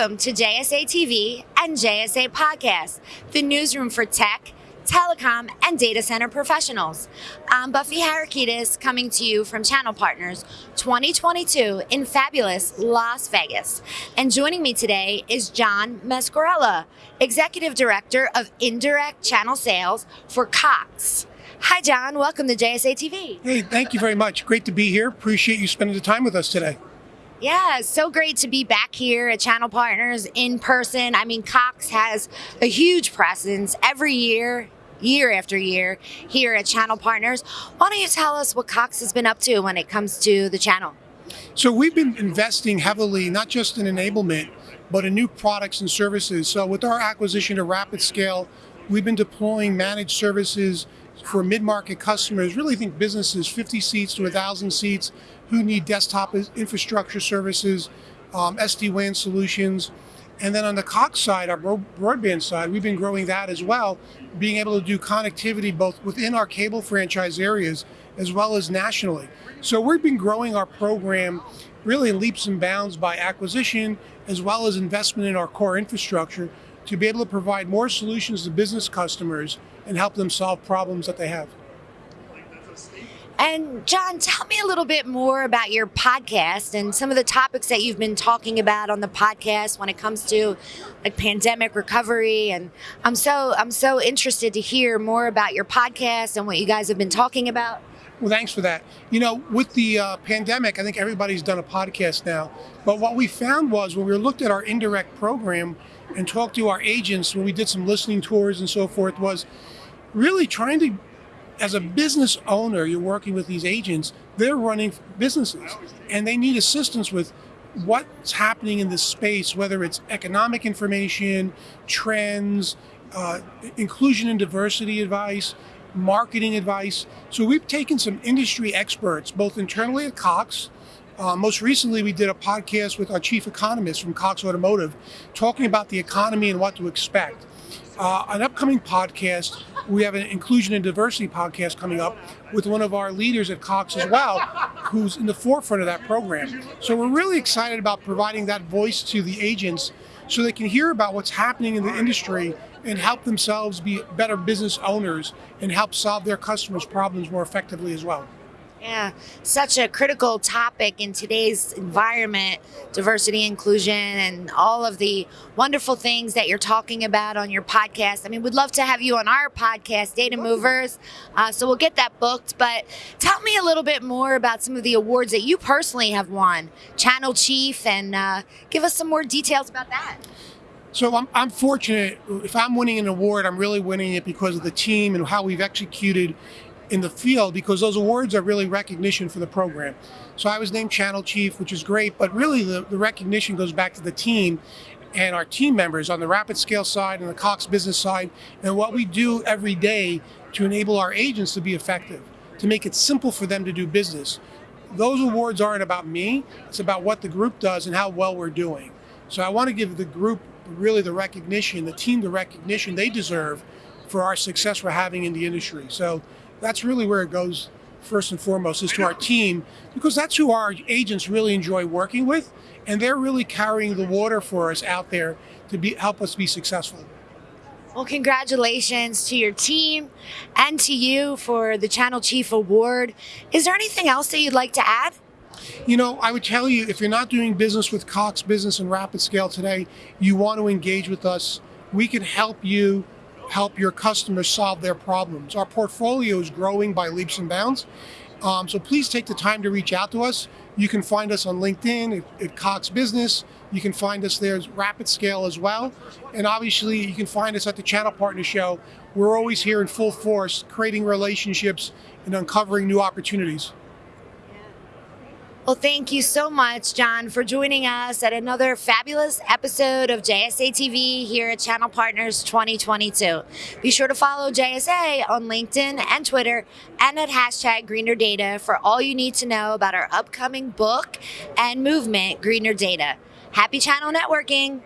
Welcome to JSA TV and JSA Podcast, the newsroom for tech, telecom, and data center professionals. I'm Buffy Harakitis coming to you from Channel Partners 2022 in fabulous Las Vegas. And joining me today is John Mascarella, Executive Director of Indirect Channel Sales for Cox. Hi, John. Welcome to JSA TV. Hey, thank you very much. Great to be here. Appreciate you spending the time with us today. Yeah, so great to be back here at Channel Partners in person. I mean, Cox has a huge presence every year, year after year, here at Channel Partners. Why don't you tell us what Cox has been up to when it comes to the channel? So we've been investing heavily, not just in enablement, but in new products and services. So with our acquisition of RapidScale, we've been deploying managed services for mid-market customers, really think businesses 50 seats to 1,000 seats who need desktop infrastructure services, um, SD-WAN solutions. And then on the Cox side, our broadband side, we've been growing that as well, being able to do connectivity both within our cable franchise areas as well as nationally. So we've been growing our program really in leaps and bounds by acquisition as well as investment in our core infrastructure to be able to provide more solutions to business customers and help them solve problems that they have. And John, tell me a little bit more about your podcast and some of the topics that you've been talking about on the podcast when it comes to like pandemic recovery. And I'm so I'm so interested to hear more about your podcast and what you guys have been talking about. Well, thanks for that. You know, with the uh, pandemic, I think everybody's done a podcast now. But what we found was when we looked at our indirect program and talked to our agents when we did some listening tours and so forth, was really trying to as a business owner, you're working with these agents, they're running businesses and they need assistance with what's happening in this space, whether it's economic information, trends, uh, inclusion and diversity advice, marketing advice. So we've taken some industry experts, both internally at Cox. Uh, most recently, we did a podcast with our chief economist from Cox Automotive, talking about the economy and what to expect. Uh, an upcoming podcast, we have an inclusion and diversity podcast coming up with one of our leaders at Cox as well, who's in the forefront of that program. So we're really excited about providing that voice to the agents so they can hear about what's happening in the industry and help themselves be better business owners and help solve their customers' problems more effectively as well. Yeah, such a critical topic in today's environment, diversity, inclusion, and all of the wonderful things that you're talking about on your podcast. I mean, we'd love to have you on our podcast, Data Movers. Uh, so we'll get that booked. But tell me a little bit more about some of the awards that you personally have won, Channel Chief, and uh, give us some more details about that. So I'm, I'm fortunate. If I'm winning an award, I'm really winning it because of the team and how we've executed in the field because those awards are really recognition for the program. So I was named channel chief, which is great, but really the, the recognition goes back to the team and our team members on the RapidScale side and the Cox business side and what we do every day to enable our agents to be effective, to make it simple for them to do business. Those awards aren't about me, it's about what the group does and how well we're doing. So I want to give the group really the recognition, the team the recognition they deserve for our success we're having in the industry. So that's really where it goes first and foremost is to our team because that's who our agents really enjoy working with and they're really carrying the water for us out there to be help us be successful. Well, congratulations to your team and to you for the Channel Chief Award. Is there anything else that you'd like to add? You know, I would tell you if you're not doing business with Cox Business and RapidScale today, you want to engage with us. We can help you help your customers solve their problems. Our portfolio is growing by leaps and bounds. Um, so please take the time to reach out to us. You can find us on LinkedIn at, at Cox Business. You can find us there at RapidScale as well. And obviously you can find us at the Channel Partner Show. We're always here in full force, creating relationships and uncovering new opportunities. Well, thank you so much, John, for joining us at another fabulous episode of JSA TV here at Channel Partners 2022. Be sure to follow JSA on LinkedIn and Twitter and at hashtag Greener Data for all you need to know about our upcoming book and movement, Greener Data. Happy channel networking!